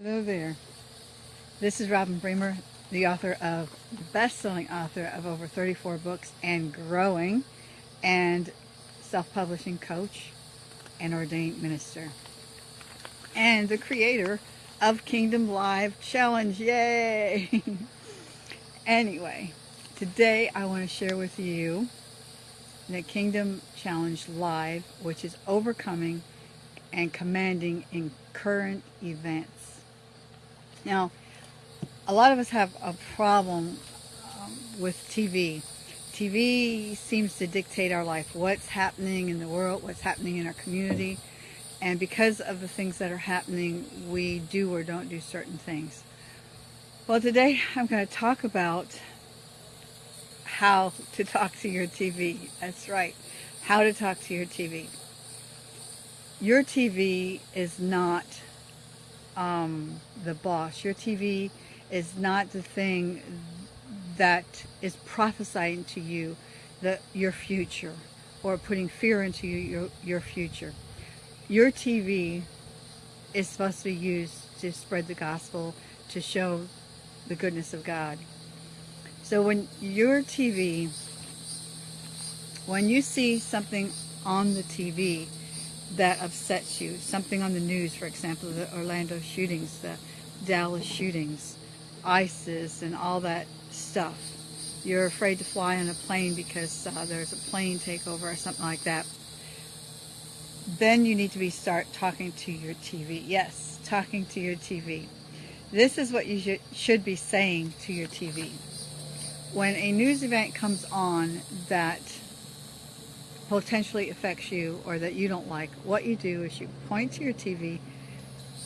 Hello there. This is Robin Bremer, the author of, best-selling author of over 34 books and growing, and self-publishing coach and ordained minister. And the creator of Kingdom Live Challenge. Yay! anyway, today I want to share with you the Kingdom Challenge Live, which is overcoming and commanding in current events. Now, a lot of us have a problem um, with TV. TV seems to dictate our life, what's happening in the world, what's happening in our community, and because of the things that are happening, we do or don't do certain things. Well, today I'm going to talk about how to talk to your TV. That's right, how to talk to your TV. Your TV is not um, the boss. Your TV is not the thing that is prophesying to you that your future or putting fear into you, your, your future. Your TV is supposed to be used to spread the gospel, to show the goodness of God. So when your TV, when you see something on the TV that upsets you. Something on the news, for example, the Orlando shootings, the Dallas shootings, ISIS and all that stuff. You're afraid to fly on a plane because uh, there's a plane takeover or something like that. Then you need to be start talking to your TV. Yes, talking to your TV. This is what you should, should be saying to your TV. When a news event comes on that potentially affects you or that you don't like, what you do is you point to your TV.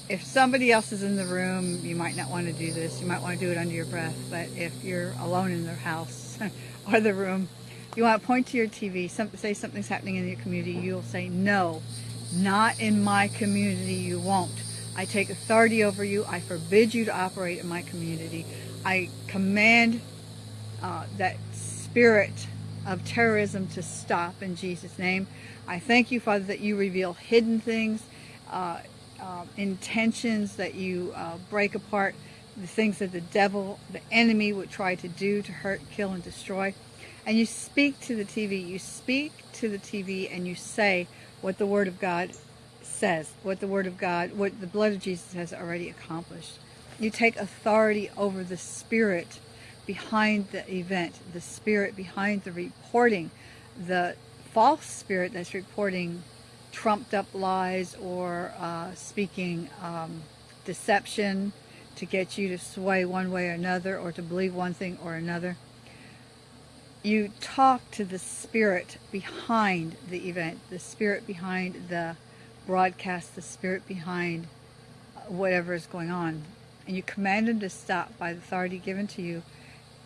If somebody else is in the room, you might not want to do this. You might want to do it under your breath. But if you're alone in the house or the room, you want to point to your TV, some, say something's happening in your community, you'll say, no, not in my community, you won't. I take authority over you. I forbid you to operate in my community. I command uh, that spirit of terrorism to stop in Jesus' name. I thank you, Father, that you reveal hidden things, uh, uh, intentions, that you uh, break apart the things that the devil, the enemy would try to do to hurt, kill, and destroy. And you speak to the TV. You speak to the TV and you say what the Word of God says, what the Word of God, what the blood of Jesus has already accomplished. You take authority over the spirit behind the event, the spirit behind the reporting, the false spirit that's reporting trumped up lies or uh, speaking um, deception to get you to sway one way or another or to believe one thing or another. You talk to the spirit behind the event, the spirit behind the broadcast, the spirit behind whatever is going on. And you command them to stop by the authority given to you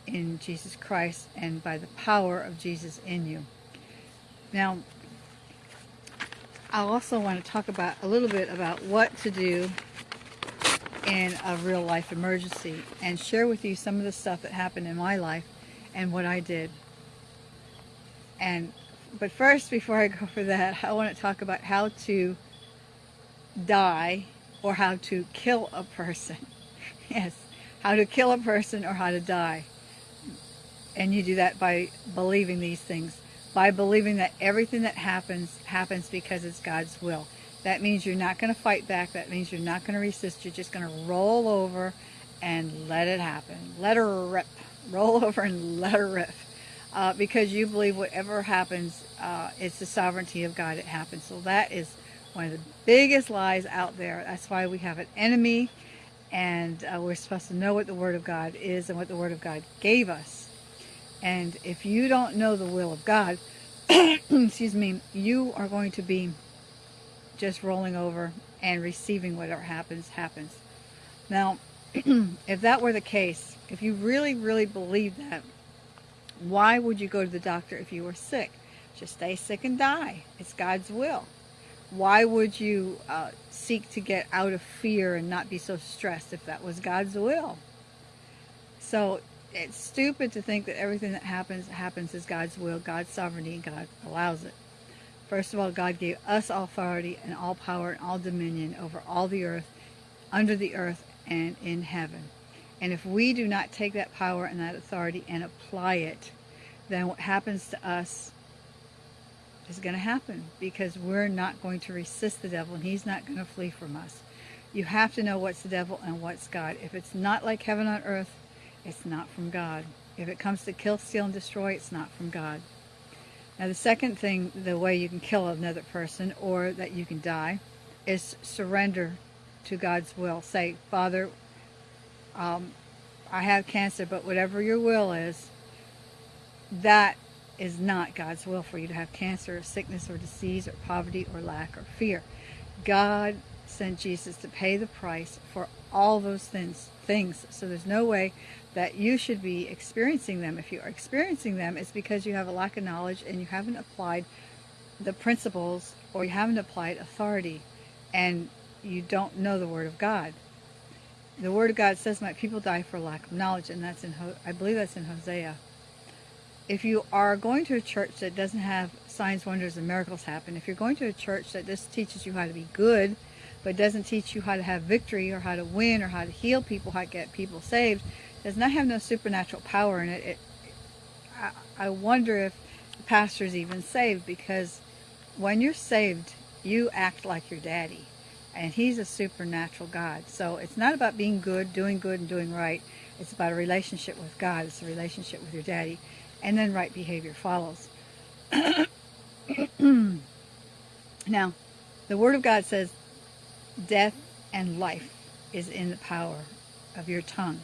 in Jesus Christ and by the power of Jesus in you. Now, I also want to talk about a little bit about what to do in a real life emergency and share with you some of the stuff that happened in my life and what I did. And but first, before I go for that, I want to talk about how to die or how to kill a person. yes, how to kill a person or how to die. And you do that by believing these things. By believing that everything that happens, happens because it's God's will. That means you're not going to fight back. That means you're not going to resist. You're just going to roll over and let it happen. Let her rip. Roll over and let her rip. Uh, because you believe whatever happens, uh, it's the sovereignty of God it happens. So that is one of the biggest lies out there. That's why we have an enemy and uh, we're supposed to know what the Word of God is and what the Word of God gave us. And if you don't know the will of God, excuse me, you are going to be just rolling over and receiving whatever happens, happens. Now, if that were the case, if you really, really believe that, why would you go to the doctor if you were sick? Just stay sick and die. It's God's will. Why would you uh, seek to get out of fear and not be so stressed if that was God's will? So it's stupid to think that everything that happens happens as God's will, God's sovereignty, and God allows it. First of all, God gave us authority and all power and all dominion over all the earth, under the earth, and in heaven. And if we do not take that power and that authority and apply it, then what happens to us is going to happen because we're not going to resist the devil and he's not going to flee from us. You have to know what's the devil and what's God. If it's not like heaven on earth, it's not from God. If it comes to kill, steal, and destroy, it's not from God. Now the second thing, the way you can kill another person or that you can die, is surrender to God's will. Say, Father, um, I have cancer, but whatever your will is, that is not God's will for you to have cancer or sickness or disease or poverty or lack or fear. God sent Jesus to pay the price for all those things. Things. So there's no way that you should be experiencing them. If you are experiencing them, it's because you have a lack of knowledge and you haven't applied the principles or you haven't applied authority and you don't know the Word of God. The Word of God says, my people die for lack of knowledge, and that's in, I believe that's in Hosea if you are going to a church that doesn't have signs, wonders, and miracles happen, if you're going to a church that just teaches you how to be good, but doesn't teach you how to have victory or how to win or how to heal people, how to get people saved, does not have no supernatural power in it, it I, I wonder if the pastor's even saved because when you're saved, you act like your daddy. And he's a supernatural God. So it's not about being good, doing good, and doing right. It's about a relationship with God. It's a relationship with your daddy and then right behavior follows. now, the Word of God says death and life is in the power of your tongue.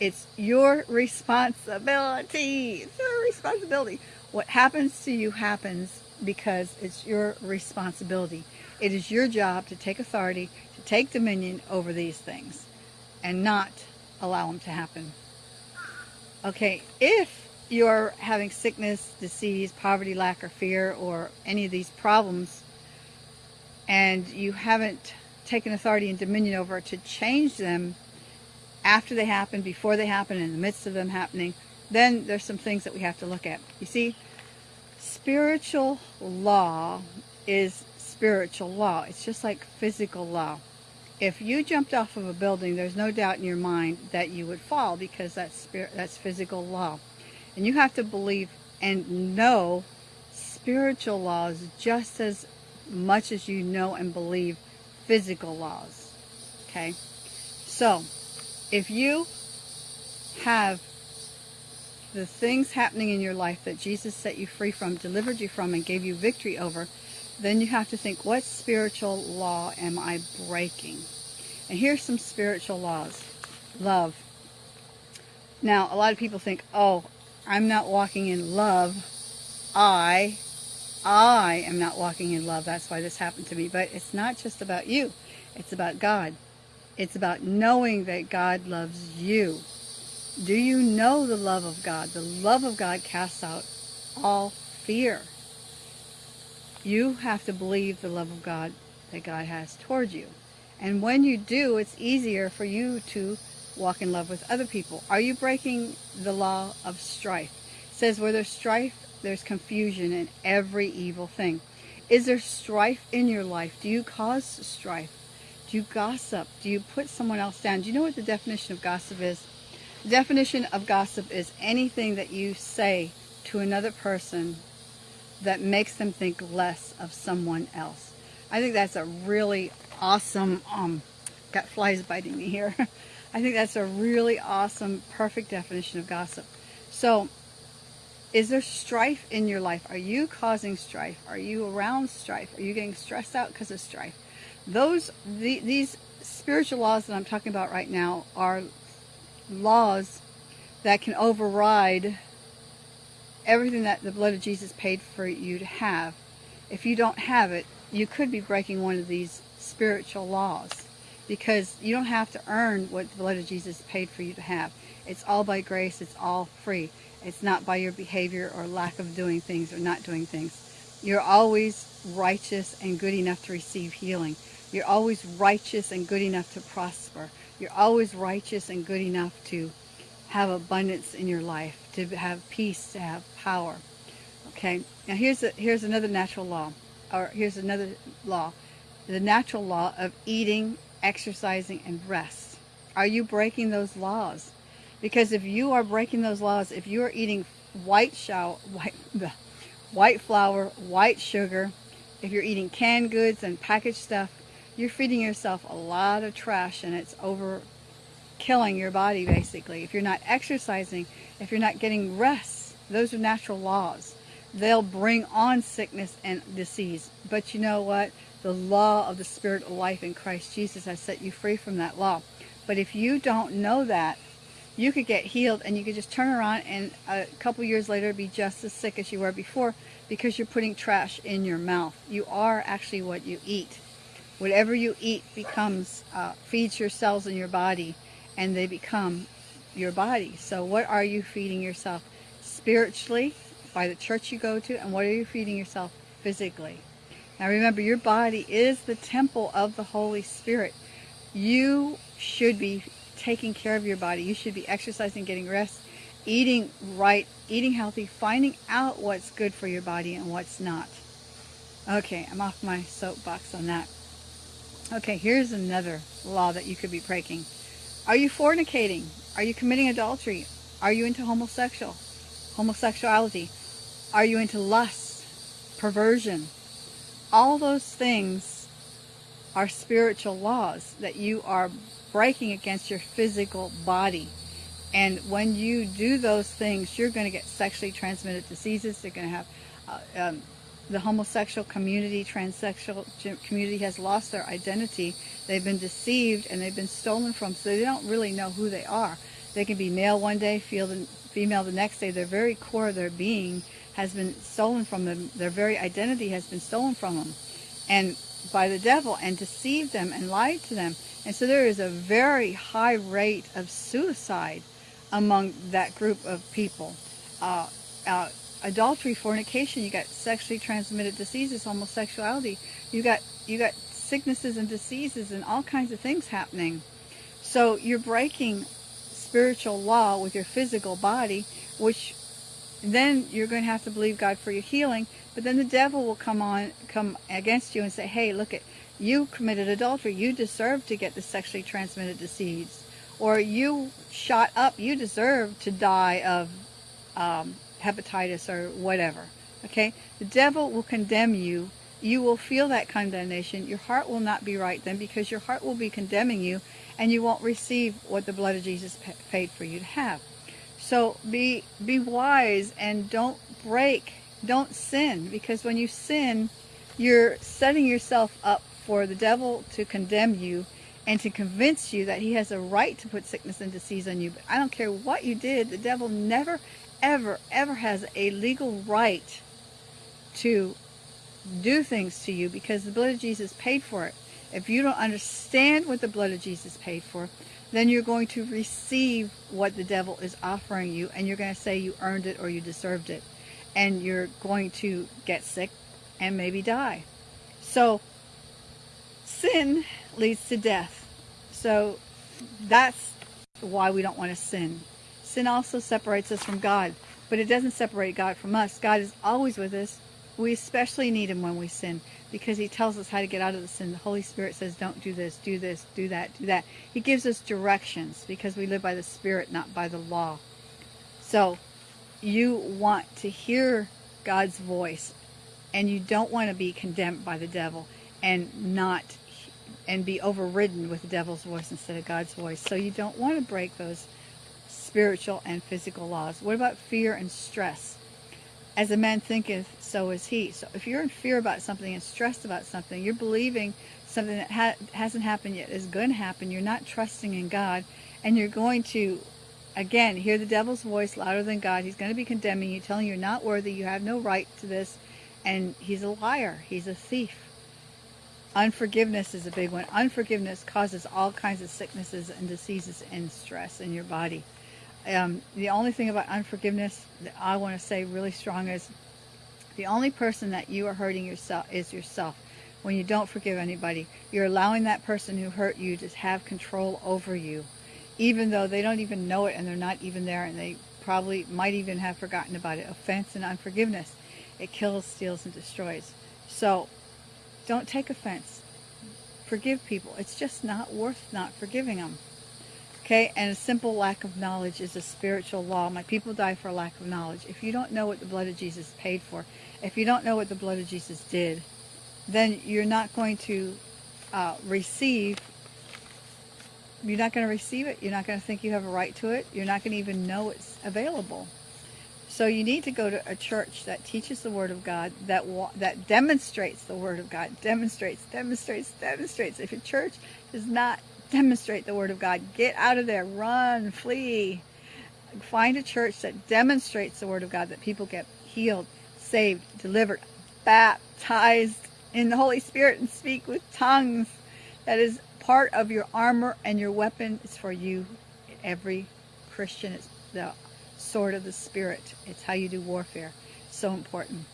It's your responsibility. It's your responsibility. What happens to you happens because it's your responsibility. It is your job to take authority, to take dominion over these things, and not allow them to happen. Okay, if you're having sickness, disease, poverty, lack, or fear, or any of these problems, and you haven't taken authority and dominion over to change them after they happen, before they happen, in the midst of them happening, then there's some things that we have to look at. You see, spiritual law is spiritual law. It's just like physical law. If you jumped off of a building, there's no doubt in your mind that you would fall because that's spirit, that's physical law. And you have to believe and know spiritual laws just as much as you know and believe physical laws. Okay? So, if you have the things happening in your life that Jesus set you free from, delivered you from, and gave you victory over, then you have to think, what spiritual law am I breaking? And here's some spiritual laws. Love. Now, a lot of people think, oh, I'm not walking in love. I, I am not walking in love. That's why this happened to me. But it's not just about you. It's about God. It's about knowing that God loves you. Do you know the love of God? The love of God casts out all fear. You have to believe the love of God that God has towards you. And when you do, it's easier for you to walk in love with other people? Are you breaking the law of strife? It says where there's strife, there's confusion in every evil thing. Is there strife in your life? Do you cause strife? Do you gossip? Do you put someone else down? Do you know what the definition of gossip is? The definition of gossip is anything that you say to another person that makes them think less of someone else. I think that's a really awesome, um, got flies biting me here. I think that's a really awesome, perfect definition of gossip. So, is there strife in your life? Are you causing strife? Are you around strife? Are you getting stressed out because of strife? Those, the, these spiritual laws that I'm talking about right now are laws that can override everything that the blood of Jesus paid for you to have. If you don't have it, you could be breaking one of these spiritual laws because you don't have to earn what the blood of Jesus paid for you to have. It's all by grace. It's all free. It's not by your behavior or lack of doing things or not doing things. You're always righteous and good enough to receive healing. You're always righteous and good enough to prosper. You're always righteous and good enough to have abundance in your life, to have peace, to have power. Okay, now here's, a, here's another natural law, or here's another law. The natural law of eating exercising, and rest. Are you breaking those laws? Because if you are breaking those laws, if you are eating white shower, white, white flour, white sugar, if you're eating canned goods and packaged stuff, you're feeding yourself a lot of trash and it's over killing your body basically. If you're not exercising, if you're not getting rest, those are natural laws. They'll bring on sickness and disease. But you know what? The law of the spirit of life in Christ Jesus has set you free from that law. But if you don't know that, you could get healed and you could just turn around and a couple years later be just as sick as you were before because you're putting trash in your mouth. You are actually what you eat. Whatever you eat becomes, uh, feeds your cells in your body and they become your body. So what are you feeding yourself spiritually by the church you go to and what are you feeding yourself physically? Now remember, your body is the temple of the Holy Spirit. You should be taking care of your body. You should be exercising, getting rest, eating right, eating healthy, finding out what's good for your body and what's not. Okay, I'm off my soapbox on that. Okay, here's another law that you could be breaking. Are you fornicating? Are you committing adultery? Are you into homosexual, homosexuality? Are you into lust, perversion? All those things are spiritual laws that you are breaking against your physical body. And when you do those things, you're going to get sexually transmitted diseases. They're going to have uh, um, the homosexual community, transsexual community has lost their identity. They've been deceived and they've been stolen from, so they don't really know who they are. They can be male one day, feel female the next day. Their very core of their being has been stolen from them. Their very identity has been stolen from them. And by the devil and deceived them and lied to them. And so there is a very high rate of suicide among that group of people. Uh, uh, adultery, fornication, you got sexually transmitted diseases, homosexuality, you got you got sicknesses and diseases and all kinds of things happening. So you're breaking spiritual law with your physical body, which then you're going to have to believe God for your healing. But then the devil will come on, come against you and say, "Hey, look at you committed adultery. You deserve to get the sexually transmitted disease, or you shot up. You deserve to die of um, hepatitis or whatever. Okay? The devil will condemn you. You will feel that condemnation. Your heart will not be right then because your heart will be condemning you and you won't receive what the blood of Jesus paid for you to have. So be be wise and don't break, don't sin because when you sin, you're setting yourself up for the devil to condemn you and to convince you that he has a right to put sickness and disease on you. But I don't care what you did, the devil never ever, ever has a legal right to do things to you because the blood of Jesus paid for it. If you don't understand what the blood of Jesus paid for, then you're going to receive what the devil is offering you and you're going to say you earned it or you deserved it. And you're going to get sick and maybe die. So sin leads to death. So that's why we don't want to sin. Sin also separates us from God, but it doesn't separate God from us. God is always with us. We especially need him when we sin because he tells us how to get out of the sin. The Holy Spirit says, don't do this, do this, do that, do that. He gives us directions because we live by the Spirit, not by the law. So you want to hear God's voice and you don't want to be condemned by the devil and not and be overridden with the devil's voice instead of God's voice. So you don't want to break those spiritual and physical laws. What about fear and stress? As a man thinketh, so is he. So if you're in fear about something and stressed about something, you're believing something that ha hasn't happened yet is going to happen. You're not trusting in God, and you're going to, again, hear the devil's voice louder than God. He's going to be condemning you, telling you you're not worthy, you have no right to this, and he's a liar. He's a thief. Unforgiveness is a big one. Unforgiveness causes all kinds of sicknesses and diseases and stress in your body. Um, the only thing about unforgiveness that I want to say really strong is the only person that you are hurting yourself is yourself. When you don't forgive anybody, you're allowing that person who hurt you to have control over you, even though they don't even know it and they're not even there and they probably might even have forgotten about it. Offense and unforgiveness, it kills, steals, and destroys. So don't take offense. Forgive people. It's just not worth not forgiving them. Okay, and a simple lack of knowledge is a spiritual law. My people die for a lack of knowledge. If you don't know what the blood of Jesus paid for, if you don't know what the blood of Jesus did, then you're not going to uh, receive you're not going to receive it. You're not going to think you have a right to it. You're not going to even know it's available. So you need to go to a church that teaches the Word of God, that that demonstrates the Word of God, demonstrates, demonstrates, demonstrates. If a church does not demonstrate the Word of God, get out of there, run, flee. Find a church that demonstrates the Word of God, that people get healed, saved, delivered, baptized in the Holy Spirit and speak with tongues. That is part of your armor and your weapon is for you. Every Christian, it's the sword of the Spirit. It's how you do warfare. So important.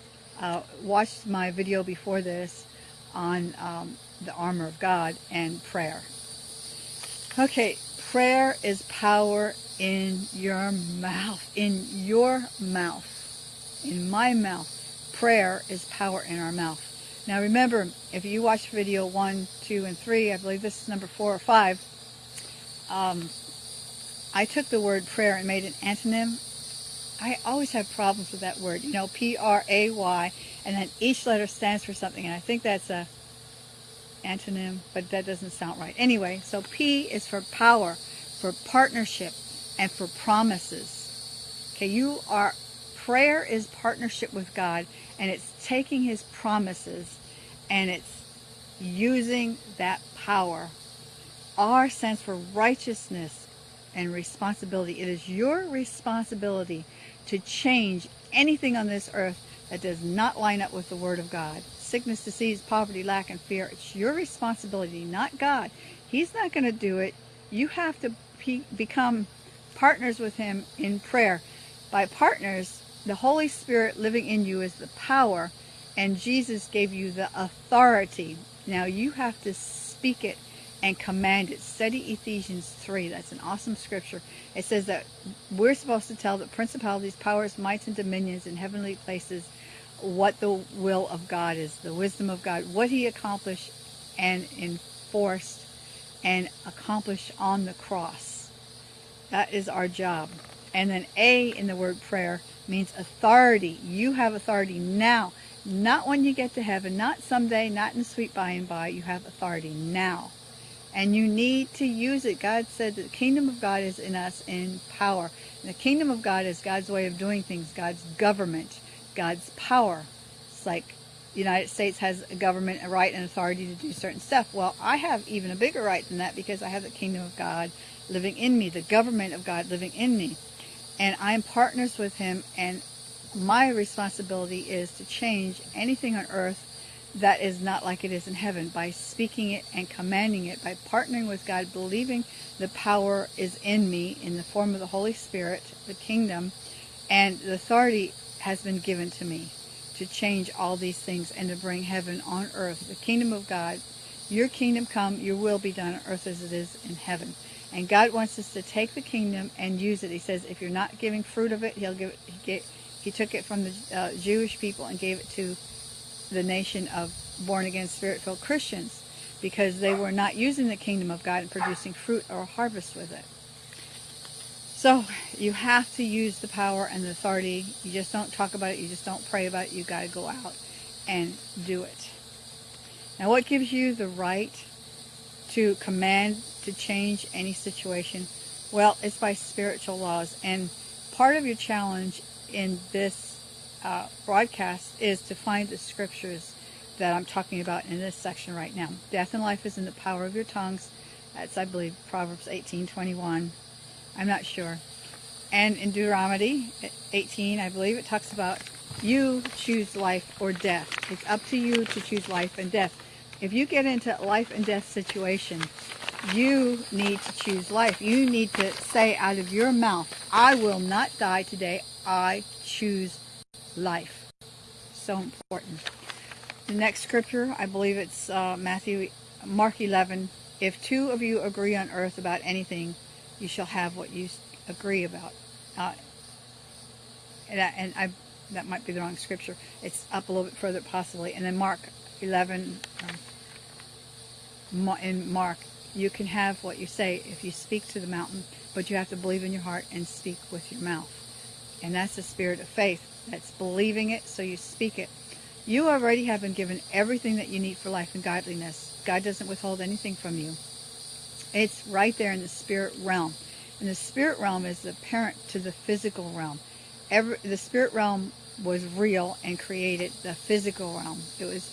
Uh, watch my video before this on um, the armor of God and prayer. Okay, prayer is power in your mouth. In your mouth. In my mouth. Prayer is power in our mouth. Now remember, if you watch video 1, 2, and 3, I believe this is number 4 or 5, um, I took the word prayer and made an antonym. I always have problems with that word, you know, P-R-A-Y, and then each letter stands for something, and I think that's a antonym, but that doesn't sound right. Anyway, so P is for power, for partnership, and for promises. Okay, you are, prayer is partnership with God, and it's taking his promises and it's using that power. Our sense for righteousness and responsibility. It is your responsibility to change anything on this earth that does not line up with the Word of God. Sickness, disease, poverty, lack, and fear. It's your responsibility, not God. He's not going to do it. You have to become partners with Him in prayer. By partners, the Holy Spirit living in you is the power, and Jesus gave you the authority. Now you have to speak it and command it. Study Ephesians 3. That's an awesome scripture. It says that we're supposed to tell the principalities, powers, mights, and dominions in heavenly places what the will of God is, the wisdom of God, what he accomplished and enforced and accomplished on the cross. That is our job. And then A in the word prayer means authority. You have authority now, not when you get to heaven, not someday, not in sweet by and by. You have authority now. And you need to use it. God said that the kingdom of God is in us in power. And the kingdom of God is God's way of doing things, God's government, God's power. It's like the United States has a government, a right and authority to do certain stuff. Well, I have even a bigger right than that because I have the kingdom of God living in me, the government of God living in me and I'm partners with him and my responsibility is to change anything on earth that is not like it is in heaven by speaking it and commanding it, by partnering with God, believing the power is in me in the form of the Holy Spirit, the kingdom, and the authority has been given to me to change all these things and to bring heaven on earth, the kingdom of God. Your kingdom come, your will be done on earth as it is in heaven. And God wants us to take the kingdom and use it. He says, if you're not giving fruit of it, he'll give it. He, get, he took it from the uh, Jewish people and gave it to the nation of born-again, spirit-filled Christians because they were not using the kingdom of God and producing fruit or harvest with it. So you have to use the power and the authority. You just don't talk about it. You just don't pray about it. You got to go out and do it. Now what gives you the right to command to change any situation? Well, it's by spiritual laws. And part of your challenge in this uh, broadcast is to find the scriptures that I'm talking about in this section right now. Death and life is in the power of your tongues. That's, I believe, Proverbs 18, 21. I'm not sure. And in Deuteronomy 18, I believe it talks about you choose life or death. It's up to you to choose life and death. If you get into a life and death situation, you need to choose life. You need to say out of your mouth, I will not die today. I choose life. So important. The next scripture, I believe it's uh, Matthew, Mark 11. If two of you agree on earth about anything, you shall have what you agree about. Uh, and, I, and I, that might be the wrong scripture. It's up a little bit further possibly. And then Mark 11, um, in Mark you can have what you say if you speak to the mountain, but you have to believe in your heart and speak with your mouth. And that's the spirit of faith. That's believing it, so you speak it. You already have been given everything that you need for life and godliness. God doesn't withhold anything from you. It's right there in the spirit realm. And the spirit realm is the parent to the physical realm. Every, the spirit realm was real and created the physical realm. It was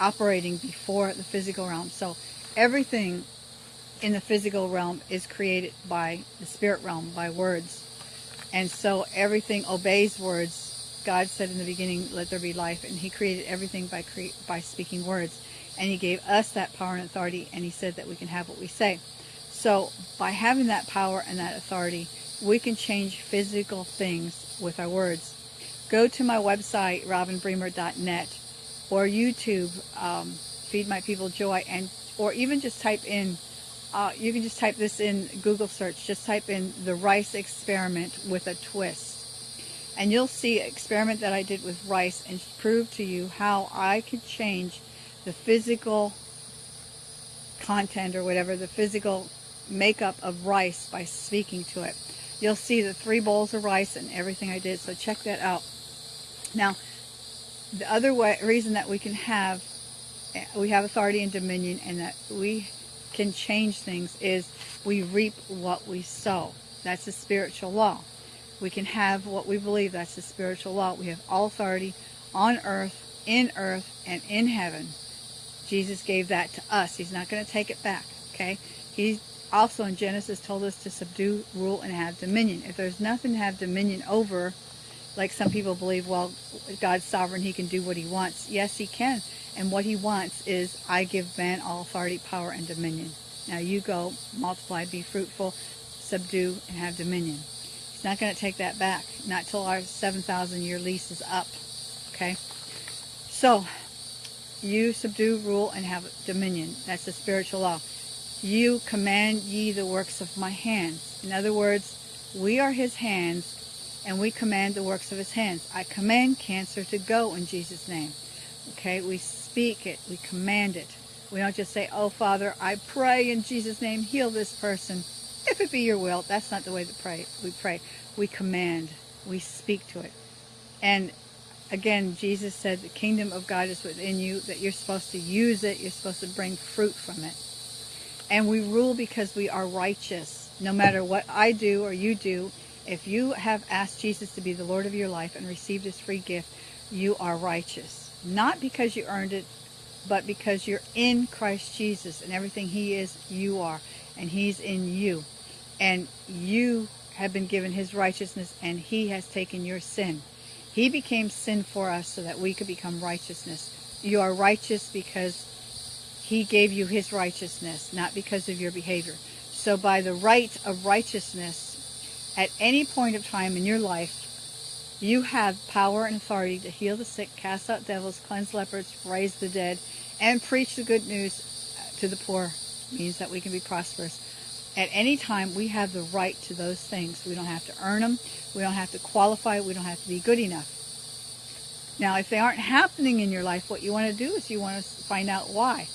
operating before the physical realm. So everything in the physical realm is created by the spirit realm, by words. And so everything obeys words. God said in the beginning, let there be life. And he created everything by, cre by speaking words. And he gave us that power and authority. And he said that we can have what we say. So by having that power and that authority, we can change physical things with our words. Go to my website, robinbremer.net, or YouTube, um, Feed My People Joy, and or even just type in, uh, you can just type this in Google search, just type in the rice experiment with a twist. And you'll see an experiment that I did with rice and prove to you how I could change the physical content or whatever, the physical makeup of rice by speaking to it. You'll see the three bowls of rice and everything I did, so check that out. Now, the other way, reason that we can have, we have authority and dominion and that we can change things is we reap what we sow. That's a spiritual law. We can have what we believe. That's a spiritual law. We have all authority on earth, in earth, and in heaven. Jesus gave that to us. He's not going to take it back. Okay? He also in Genesis told us to subdue, rule, and have dominion. If there's nothing to have dominion over, like some people believe, well, God's sovereign, he can do what he wants. Yes, he can. And what he wants is, I give man all authority, power, and dominion. Now you go, multiply, be fruitful, subdue, and have dominion. He's not going to take that back. Not till our 7,000 year lease is up. Okay? So, you subdue, rule, and have dominion. That's the spiritual law. You command ye the works of my hands. In other words, we are his hands and we command the works of his hands. I command cancer to go in Jesus' name. Okay, we speak it, we command it. We don't just say, oh Father, I pray in Jesus' name, heal this person. If it be your will, that's not the way to pray. We pray. We command. We speak to it. And again, Jesus said the kingdom of God is within you, that you're supposed to use it, you're supposed to bring fruit from it. And we rule because we are righteous. No matter what I do or you do, if you have asked Jesus to be the Lord of your life and received his free gift, you are righteous. Not because you earned it, but because you're in Christ Jesus and everything he is, you are. And he's in you. And you have been given his righteousness and he has taken your sin. He became sin for us so that we could become righteousness. You are righteous because he gave you his righteousness, not because of your behavior. So by the right of righteousness, at any point of time in your life, you have power and authority to heal the sick, cast out devils, cleanse lepers, raise the dead, and preach the good news to the poor. It means that we can be prosperous. At any time, we have the right to those things. We don't have to earn them. We don't have to qualify. We don't have to be good enough. Now, if they aren't happening in your life, what you want to do is you want to find out why.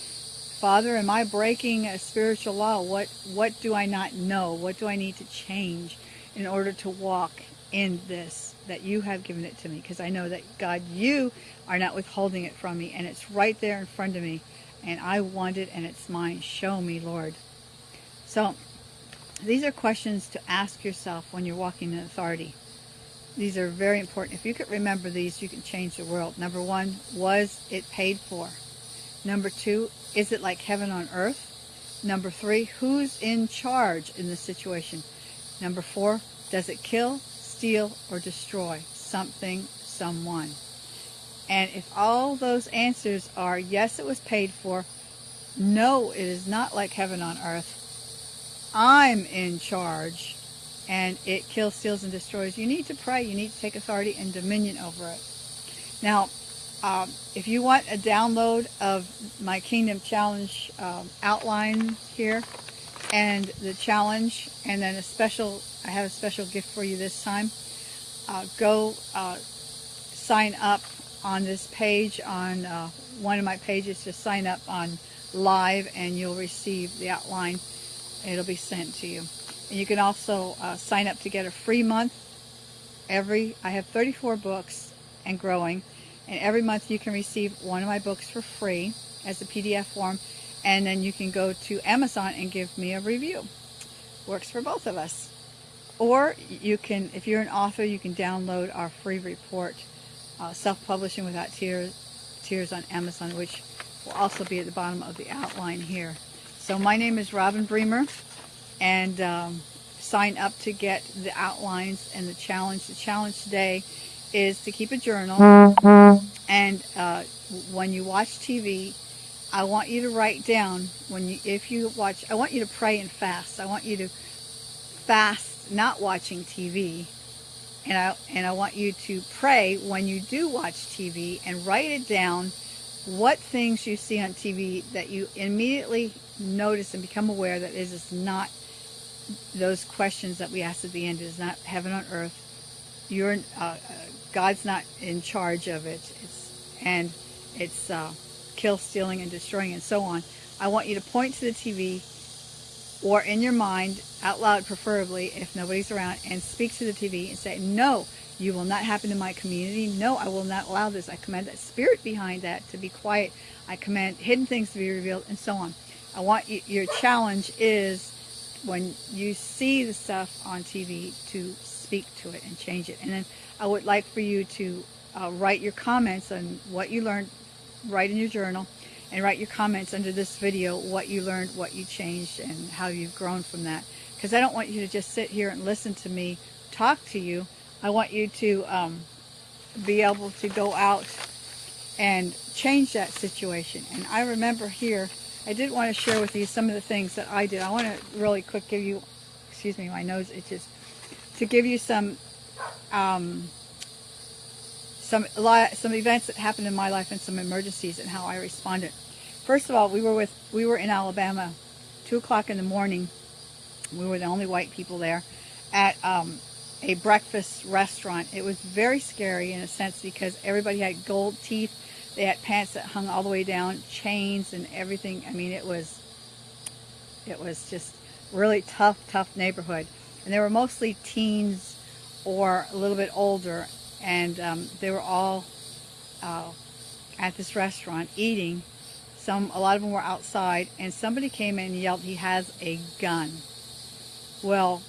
Father, am I breaking a spiritual law? What, what do I not know? What do I need to change in order to walk in this, that you have given it to me? Because I know that, God, you are not withholding it from me, and it's right there in front of me, and I want it, and it's mine. Show me, Lord. So, these are questions to ask yourself when you're walking in authority. These are very important. If you could remember these, you can change the world. Number one, was it paid for? Number two, is it like heaven on earth? Number three, who's in charge in this situation? Number four, does it kill, steal, or destroy something, someone? And if all those answers are yes, it was paid for, no, it is not like heaven on earth, I'm in charge, and it kills, steals, and destroys, you need to pray. You need to take authority and dominion over it. Now, um, if you want a download of my Kingdom Challenge um, outline here and the challenge and then a special, I have a special gift for you this time. Uh, go uh, sign up on this page on uh, one of my pages to sign up on live and you'll receive the outline. It'll be sent to you. And you can also uh, sign up to get a free month. Every I have 34 books and growing. And every month you can receive one of my books for free as a PDF form. And then you can go to Amazon and give me a review. Works for both of us. Or you can, if you're an author, you can download our free report, uh, Self-Publishing Without Tears, Tears on Amazon, which will also be at the bottom of the outline here. So my name is Robin Bremer, and um, sign up to get the outlines and the challenge. The challenge today is to keep a journal, and uh, when you watch TV, I want you to write down when you, if you watch, I want you to pray and fast. I want you to fast not watching TV, and I and I want you to pray when you do watch TV and write it down what things you see on TV that you immediately notice and become aware that not those questions that we ask at the end. It is not heaven on earth. You're uh, God's not in charge of it. It's and it's uh, kill, stealing, and destroying, and so on. I want you to point to the TV or in your mind, out loud preferably, if nobody's around, and speak to the TV and say, no, you will not happen in my community. No, I will not allow this. I command that spirit behind that to be quiet. I command hidden things to be revealed and so on. I want you, your challenge is when you see the stuff on TV to speak to it and change it. And then I would like for you to uh, write your comments on what you learned, write in your journal, and write your comments under this video what you learned, what you changed, and how you've grown from that. Because I don't want you to just sit here and listen to me talk to you. I want you to um, be able to go out and change that situation. And I remember here, I did want to share with you some of the things that I did. I want to really quick give you, excuse me, my nose itches, to give you some um, some some events that happened in my life and some emergencies and how I responded. First of all, we were with we were in Alabama, two o'clock in the morning. We were the only white people there at um, a breakfast restaurant. It was very scary in a sense because everybody had gold teeth. They had pants that hung all the way down, chains and everything. I mean, it was, it was just really tough, tough neighborhood. And they were mostly teens or a little bit older. And um, they were all uh, at this restaurant eating. Some, a lot of them were outside. And somebody came in and yelled, he has a gun. Well,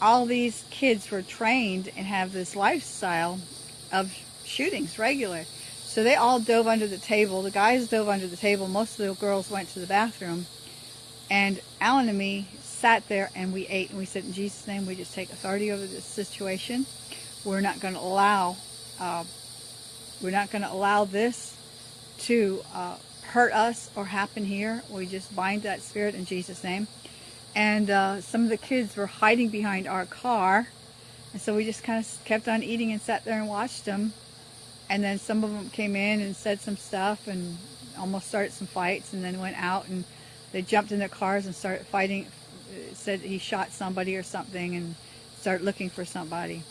all these kids were trained and have this lifestyle of shootings regular. So they all dove under the table. The guys dove under the table. Most of the girls went to the bathroom. And Alan and me sat there and we ate and we said, in Jesus' name, we just take authority over this situation. We're not going to allow, uh, we're not going to allow this to uh, hurt us or happen here. We just bind that spirit in Jesus' name. And uh, some of the kids were hiding behind our car. And so we just kind of kept on eating and sat there and watched them. And then some of them came in and said some stuff and almost started some fights and then went out and they jumped in their cars and started fighting said he shot somebody or something and started looking for somebody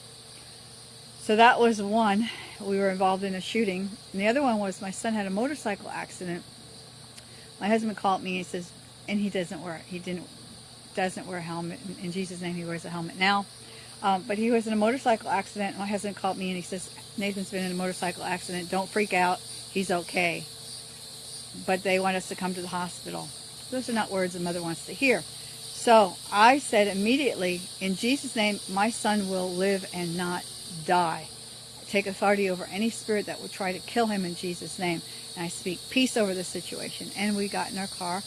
so that was one we were involved in a shooting and the other one was my son had a motorcycle accident my husband called me and he says and he doesn't wear he didn't doesn't wear a helmet. In, Jesus' name, he wears a helmet now. Um, but he was in a motorcycle accident. My husband called me and he says, Nathan's been in a motorcycle accident. Don't freak out. He's okay. But they want us to come to the hospital. Those are not words a mother wants to hear. So I said immediately, in Jesus' name, my son will live and not die. I take authority over any spirit that would try to kill him in Jesus' name. And I speak peace over the situation. And we got in our car.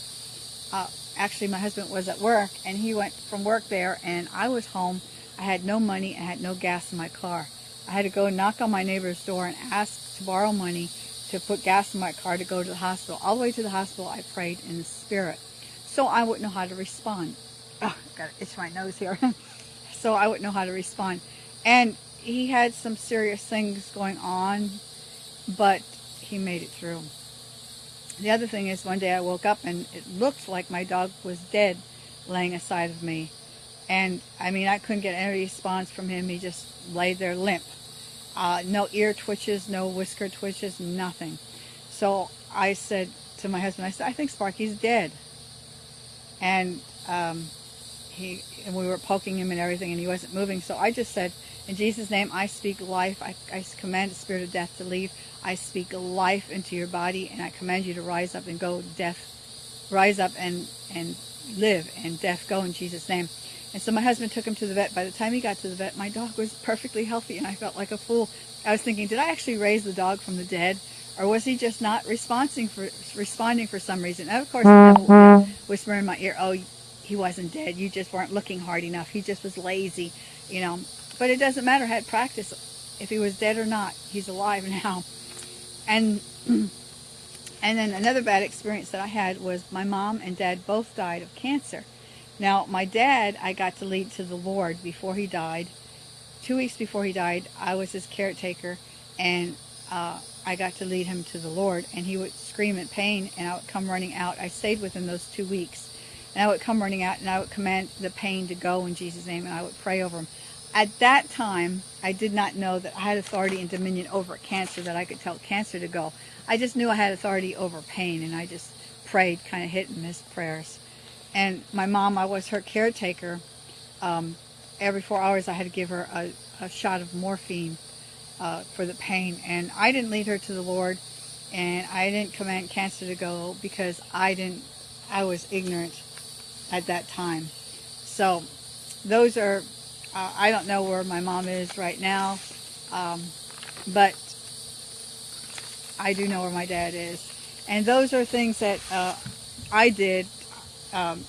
Uh, actually my husband was at work and he went from work there and I was home. I had no money and had no gas in my car. I had to go knock on my neighbor's door and ask to borrow money to put gas in my car to go to the hospital. All the way to the hospital I prayed in the spirit. So I wouldn't know how to respond. Oh, got to itch my nose here. so I wouldn't know how to respond. And he had some serious things going on, but he made it through. The other thing is one day I woke up and it looked like my dog was dead laying aside of me. And I mean, I couldn't get any response from him. He just lay there limp. Uh, no ear twitches, no whisker twitches, nothing. So I said, to my husband, I said, I think Sparky's dead. And um, he and we were poking him and everything, and he wasn't moving. So I just said, in Jesus' name, I speak life. I, I command the spirit of death to leave. I speak life into your body, and I command you to rise up and go. Death, rise up and and live, and death go in Jesus' name. And so my husband took him to the vet. By the time he got to the vet, my dog was perfectly healthy, and I felt like a fool. I was thinking, did I actually raise the dog from the dead? Or was he just not responding for responding for some reason? And of course, the devil whisper in my ear, "Oh, he wasn't dead. You just weren't looking hard enough. He just was lazy, you know." But it doesn't matter. Had practice. If he was dead or not, he's alive now. And and then another bad experience that I had was my mom and dad both died of cancer. Now, my dad, I got to lead to the Lord before he died. Two weeks before he died, I was his caretaker, and uh, I got to lead him to the Lord. And he would scream in pain, and I would come running out. I stayed with him those two weeks. And I would come running out, and I would command the pain to go in Jesus' name, and I would pray over him. At that time, I did not know that I had authority and dominion over cancer, that I could tell cancer to go. I just knew I had authority over pain, and I just prayed, kind of hit and miss prayers. And my mom, I was her caretaker. Um, every four hours, I had to give her a, a shot of morphine uh, for the pain. And I didn't lead her to the Lord, and I didn't command cancer to go because I didn't. I was ignorant at that time. So those are. Uh, I don't know where my mom is right now, um, but I do know where my dad is. And those are things that uh, I did um,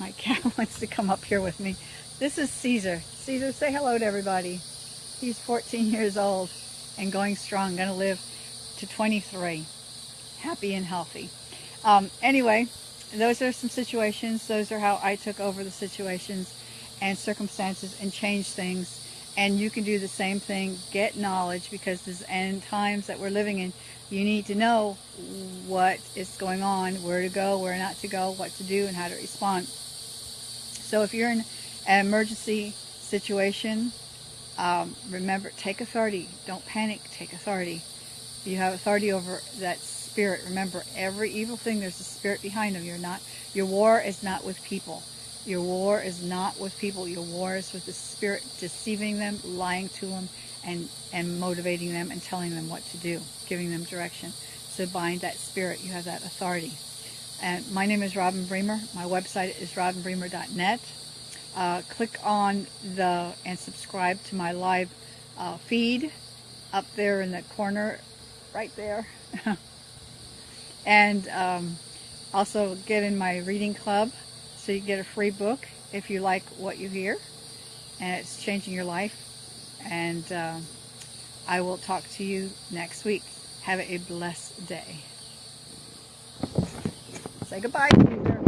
my cat wants to come up here with me. This is Caesar. Caesar, say hello to everybody. He's 14 years old and going strong, going to live to 23, happy and healthy. Um, anyway, those are some situations. Those are how I took over the situations and circumstances and change things. And you can do the same thing. Get knowledge because this end times that we're living in, you need to know what is going on, where to go, where not to go, what to do, and how to respond. So if you're in an emergency situation, um, remember, take authority. Don't panic. Take authority. You have authority over that spirit. Remember, every evil thing, there's a spirit behind them. You're not. Your war is not with people. Your war is not with people. Your war is with the spirit deceiving them, lying to them, and, and motivating them and telling them what to do, giving them direction. So bind that spirit. You have that authority. And my name is Robin Bremer. My website is robinbremer.net. Uh, click on the and subscribe to my live uh, feed up there in the corner, right there. and um, also get in my reading club so you get a free book if you like what you hear and it's changing your life. And uh, I will talk to you next week. Have a blessed day. Say goodbye.